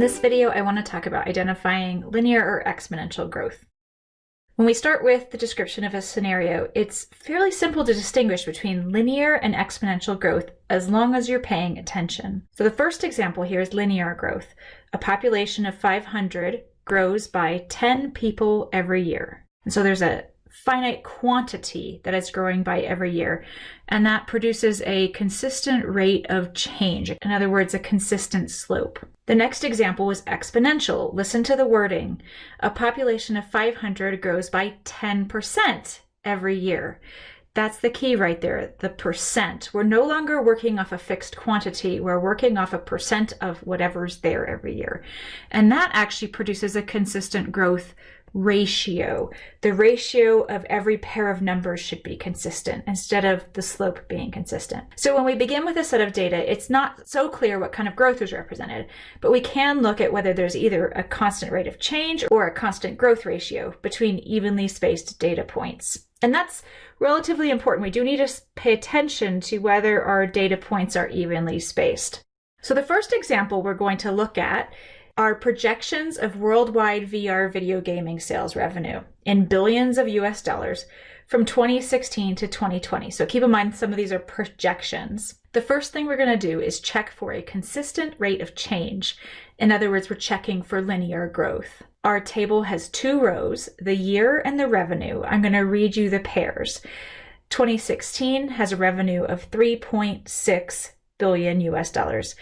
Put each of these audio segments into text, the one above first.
this video, I want to talk about identifying linear or exponential growth. When we start with the description of a scenario, it's fairly simple to distinguish between linear and exponential growth as long as you're paying attention. So the first example here is linear growth. A population of 500 grows by 10 people every year. And so there's a finite quantity that is growing by every year, and that produces a consistent rate of change. In other words, a consistent slope. The next example was exponential. Listen to the wording. A population of 500 grows by 10% every year. That's the key right there, the percent. We're no longer working off a fixed quantity. We're working off a percent of whatever's there every year. And that actually produces a consistent growth ratio. The ratio of every pair of numbers should be consistent instead of the slope being consistent. So when we begin with a set of data, it's not so clear what kind of growth is represented, but we can look at whether there's either a constant rate of change or a constant growth ratio between evenly spaced data points. And that's relatively important. We do need to pay attention to whether our data points are evenly spaced. So the first example we're going to look at are projections of worldwide VR video gaming sales revenue in billions of US dollars from 2016 to 2020. So keep in mind some of these are projections. The first thing we're going to do is check for a consistent rate of change. In other words, we're checking for linear growth. Our table has two rows, the year and the revenue. I'm going to read you the pairs. 2016 has a revenue of 3.6 billion US dollars.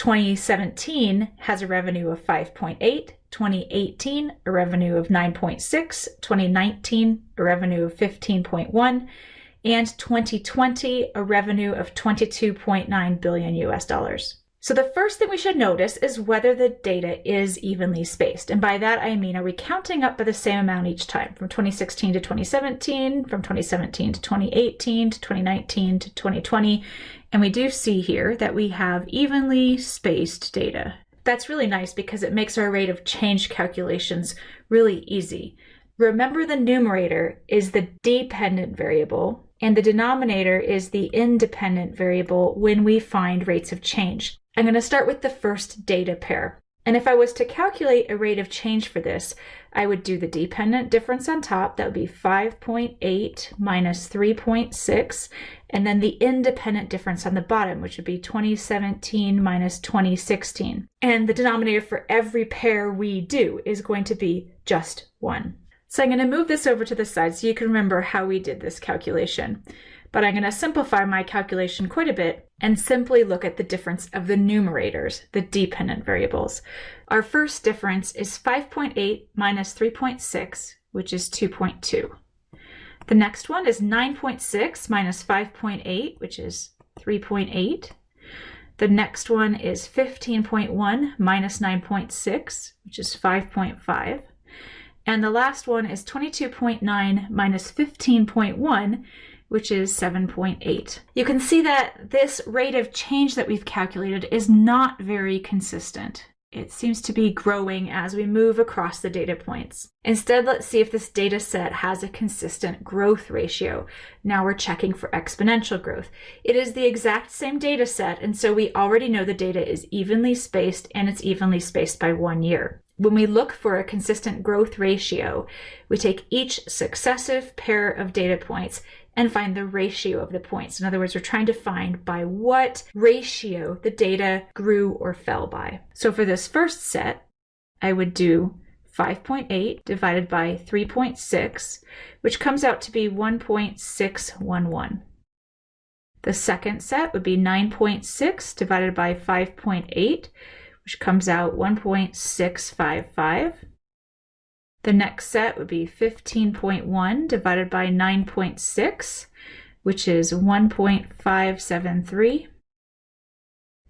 2017 has a revenue of 5.8, 2018 a revenue of 9.6, 2019 a revenue of 15.1, and 2020 a revenue of 22.9 billion US dollars. So the first thing we should notice is whether the data is evenly spaced. And by that I mean, are we counting up by the same amount each time from 2016 to 2017, from 2017 to 2018 to 2019 to 2020, and we do see here that we have evenly spaced data. That's really nice because it makes our rate of change calculations really easy. Remember the numerator is the dependent variable and the denominator is the independent variable when we find rates of change. I'm going to start with the first data pair. And if I was to calculate a rate of change for this, I would do the dependent difference on top, that would be 5.8 minus 3.6, and then the independent difference on the bottom, which would be 2017 minus 2016. And the denominator for every pair we do is going to be just 1. So I'm going to move this over to the side so you can remember how we did this calculation but I'm going to simplify my calculation quite a bit and simply look at the difference of the numerators, the dependent variables. Our first difference is 5.8 minus 3.6, which is 2.2. The next one is 9.6 minus 5.8, which is 3.8. The next one is 15.1 minus 9.6, which is 5.5. And the last one is 22.9 minus 15.1, which is 7.8. You can see that this rate of change that we've calculated is not very consistent. It seems to be growing as we move across the data points. Instead, let's see if this data set has a consistent growth ratio. Now we're checking for exponential growth. It is the exact same data set, and so we already know the data is evenly spaced and it's evenly spaced by one year. When we look for a consistent growth ratio, we take each successive pair of data points and find the ratio of the points. In other words, we're trying to find by what ratio the data grew or fell by. So for this first set, I would do 5.8 divided by 3.6, which comes out to be 1.611. The second set would be 9.6 divided by 5.8, which comes out 1.655. The next set would be 15.1 divided by 9.6, which is 1.573.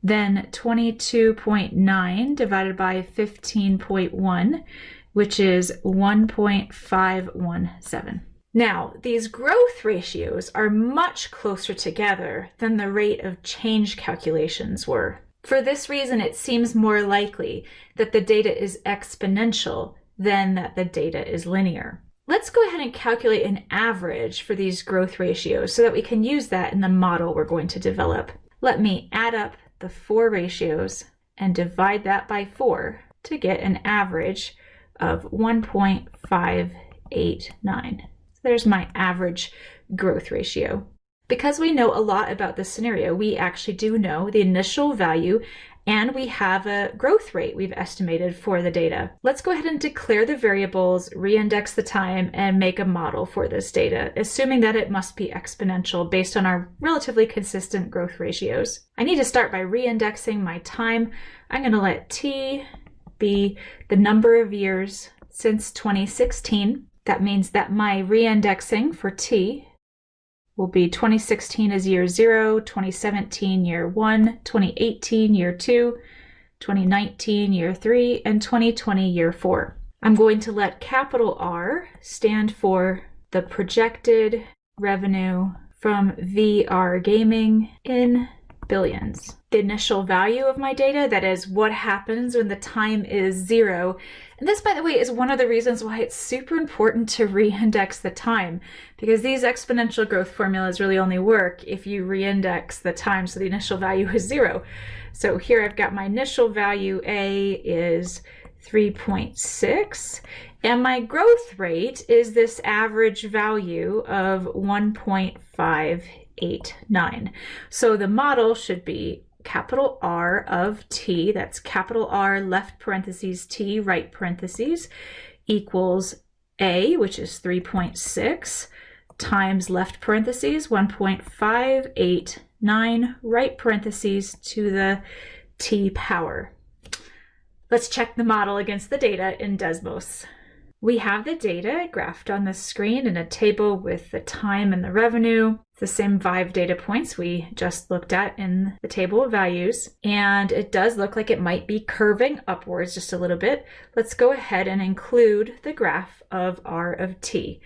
Then 22.9 divided by 15.1, which is 1.517. Now, these growth ratios are much closer together than the rate of change calculations were. For this reason, it seems more likely that the data is exponential then that the data is linear. Let's go ahead and calculate an average for these growth ratios so that we can use that in the model we're going to develop. Let me add up the four ratios and divide that by four. to get an average of 1.589. So there's my average growth ratio. Because we know a lot about this scenario, we actually do know the initial value and we have a growth rate we've estimated for the data. Let's go ahead and declare the variables, reindex the time, and make a model for this data, assuming that it must be exponential based on our relatively consistent growth ratios. I need to start by reindexing my time. I'm going to let t be the number of years since 2016. That means that my reindexing for t will be 2016 is year zero, 2017 year one, 2018 year two, 2019 year three, and 2020 year four. I'm going to let capital R stand for the projected revenue from VR gaming in billions. The initial value of my data, that is what happens when the time is zero. And this, by the way, is one of the reasons why it's super important to reindex the time, because these exponential growth formulas really only work if you reindex the time so the initial value is zero. So here I've got my initial value A is 3.6 and my growth rate is this average value of 1.5 eight, nine. So the model should be capital R of t, that's capital R left parentheses t right parentheses, equals a, which is 3.6, times left parentheses 1.589 right parentheses to the t power. Let's check the model against the data in Desmos. We have the data graphed on the screen in a table with the time and the revenue, the same five data points we just looked at in the table of values. And it does look like it might be curving upwards just a little bit. Let's go ahead and include the graph of R of t.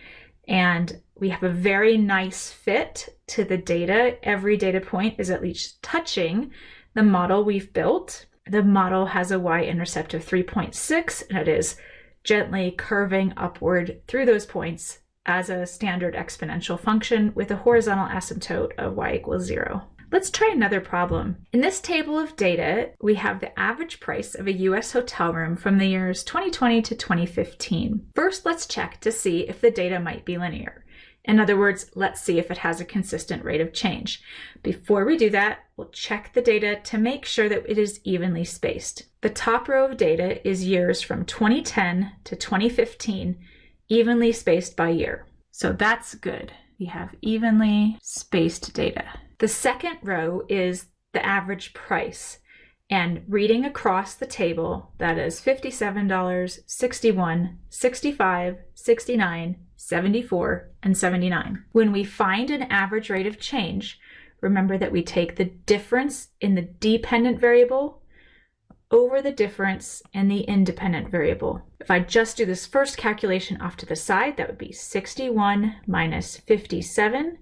And we have a very nice fit to the data. Every data point is at least touching the model we've built. The model has a y-intercept of 3.6 and it is gently curving upward through those points as a standard exponential function with a horizontal asymptote of y equals zero. Let's try another problem. In this table of data, we have the average price of a US hotel room from the years 2020 to 2015. First, let's check to see if the data might be linear. In other words, let's see if it has a consistent rate of change. Before we do that, we'll check the data to make sure that it is evenly spaced. The top row of data is years from 2010 to 2015, evenly spaced by year. So that's good. We have evenly spaced data. The second row is the average price. And reading across the table, that is $57, 61, 65, 69, 74, and 79. When we find an average rate of change, remember that we take the difference in the dependent variable over the difference in the independent variable. If I just do this first calculation off to the side, that would be 61 minus 57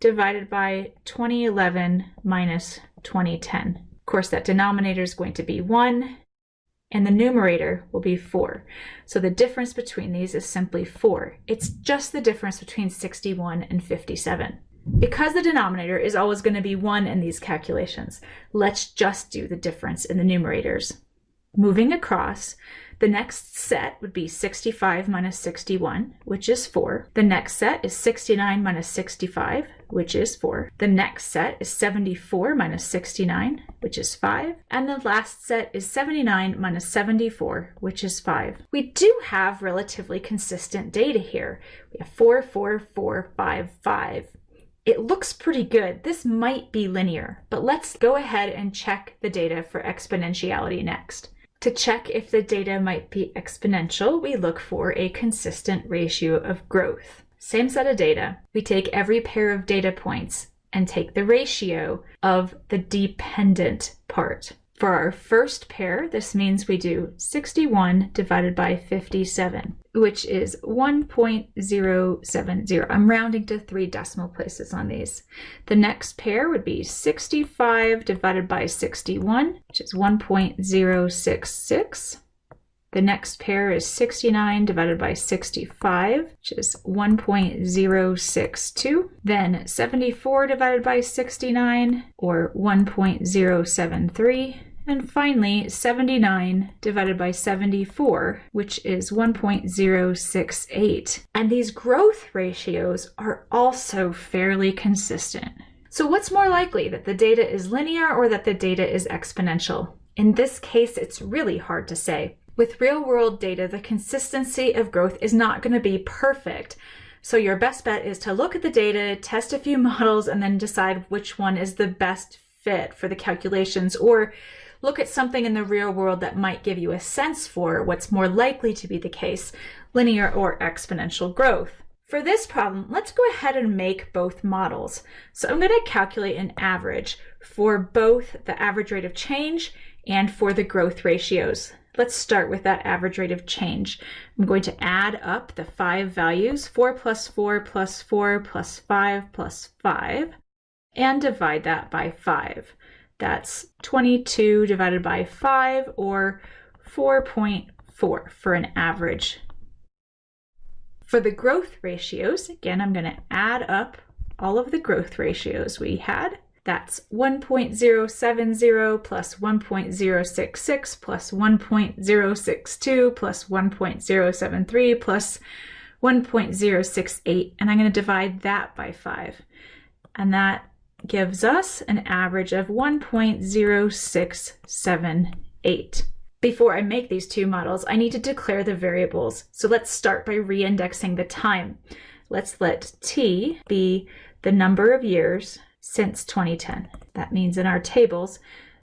divided by 2011 minus 2010. Of course, that denominator is going to be 1, and the numerator will be 4. So the difference between these is simply 4. It's just the difference between 61 and 57. Because the denominator is always going to be 1 in these calculations, let's just do the difference in the numerators. Moving across, the next set would be 65 minus 61, which is 4. The next set is 69 minus 65, which is 4. The next set is 74 minus 69, which is 5. And the last set is 79 minus 74, which is 5. We do have relatively consistent data here. We have 4, 4, 4, 5, 5. It looks pretty good. This might be linear, but let's go ahead and check the data for exponentiality next. To check if the data might be exponential, we look for a consistent ratio of growth. Same set of data. We take every pair of data points and take the ratio of the dependent part. For our first pair, this means we do 61 divided by 57, which is 1.070. I'm rounding to three decimal places on these. The next pair would be 65 divided by 61, which is 1.066. The next pair is 69 divided by 65, which is 1.062. Then 74 divided by 69, or 1.073 And finally, 79 divided by 74, which is 1.068. And these growth ratios are also fairly consistent. So what's more likely, that the data is linear or that the data is exponential? In this case, it's really hard to say. With real world data, the consistency of growth is not going to be perfect. So your best bet is to look at the data, test a few models, and then decide which one is the best fit for the calculations or look at something in the real world that might give you a sense for what's more likely to be the case, linear or exponential growth. For this problem, let's go ahead and make both models. So I'm going to calculate an average for both the average rate of change and for the growth ratios. Let's start with that average rate of change. I'm going to add up the five values, 4 plus 4 plus 4 plus 5 plus 5, and divide that by 5. That's 22 divided by 5, or 4.4 for an average. For the growth ratios, again, I'm going to add up all of the growth ratios we had. That's 1.070 plus 1.066 plus 1.062 plus 1.073 plus 1.068. And I'm going to divide that by 5. And that gives us an average of 1.0678. Before I make these two models, I need to declare the variables. So let's start by reindexing the time. Let's let t be the number of years since 2010. That means in our tables,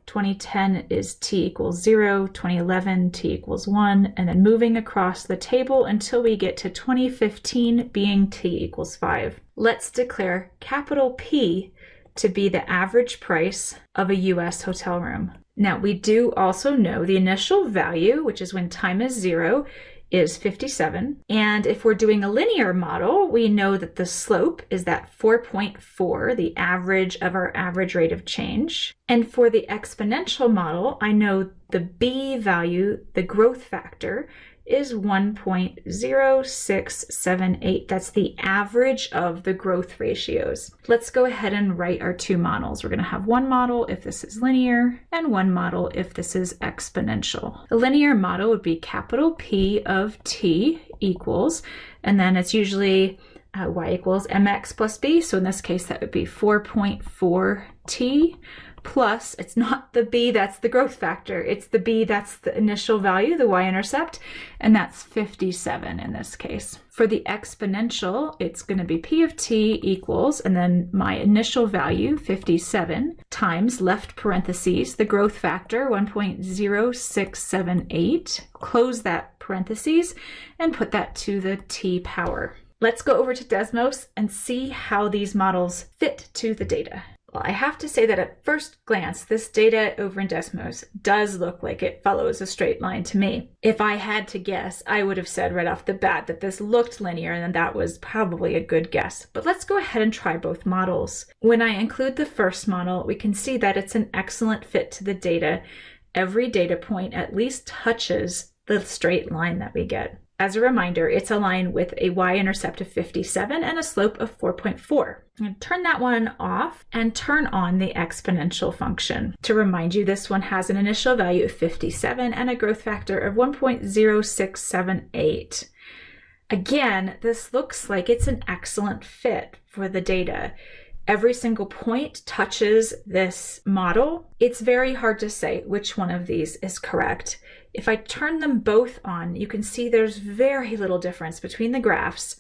2010 is t equals 0, 2011 t equals 1, and then moving across the table until we get to 2015 being t equals 5. Let's declare capital P to be the average price of a US hotel room. Now we do also know the initial value, which is when time is 0, is 57. And if we're doing a linear model, we know that the slope is that 4.4, the average of our average rate of change. And for the exponential model, I know the b value, the growth factor, is 1.0678. That's the average of the growth ratios. Let's go ahead and write our two models. We're going to have one model if this is linear and one model if this is exponential. The linear model would be capital P of t equals, and then it's usually uh, y equals mx plus b. So in this case, that would be 4.4t plus, it's not the b that's the growth factor, it's the b that's the initial value, the y-intercept, and that's 57 in this case. For the exponential, it's going to be p of t equals, and then my initial value, 57, times left parentheses, the growth factor, 1.0678, close that parentheses, and put that to the t power. Let's go over to Desmos and see how these models fit to the data. Well, I have to say that at first glance, this data over in Desmos does look like it follows a straight line to me. If I had to guess, I would have said right off the bat that this looked linear and that was probably a good guess. But let's go ahead and try both models. When I include the first model, we can see that it's an excellent fit to the data. Every data point at least touches the straight line that we get. As a reminder, it's a line with a y-intercept of 57 and a slope of 4.4. I'm going to turn that one off and turn on the exponential function. To remind you, this one has an initial value of 57 and a growth factor of 1.0678. Again, this looks like it's an excellent fit for the data every single point touches this model, it's very hard to say which one of these is correct. If I turn them both on, you can see there's very little difference between the graphs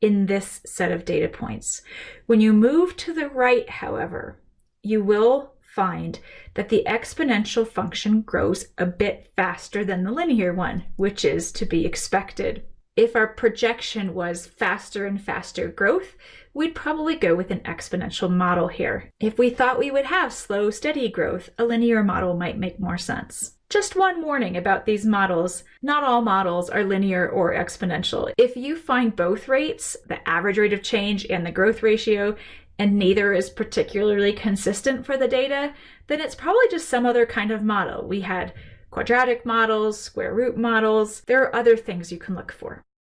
in this set of data points. When you move to the right, however, you will find that the exponential function grows a bit faster than the linear one, which is to be expected. If our projection was faster and faster growth, we'd probably go with an exponential model here. If we thought we would have slow, steady growth, a linear model might make more sense. Just one warning about these models. Not all models are linear or exponential. If you find both rates, the average rate of change and the growth ratio, and neither is particularly consistent for the data, then it's probably just some other kind of model. We had quadratic models, square root models. There are other things you can look for.